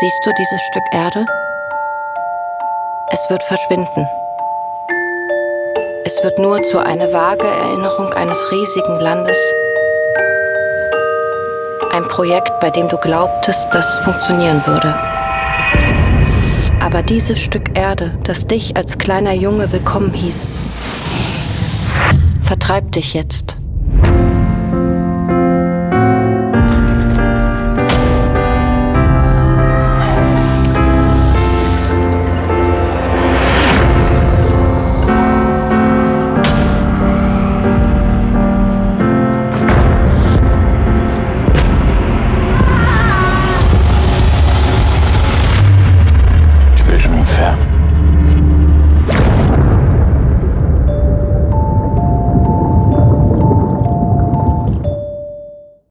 Siehst du dieses Stück Erde? Es wird verschwinden. Es wird nur zu einer vage Erinnerung eines riesigen Landes. Ein Projekt, bei dem du glaubtest, dass es funktionieren würde. Aber dieses Stück Erde, das dich als kleiner Junge willkommen hieß, vertreibt dich jetzt.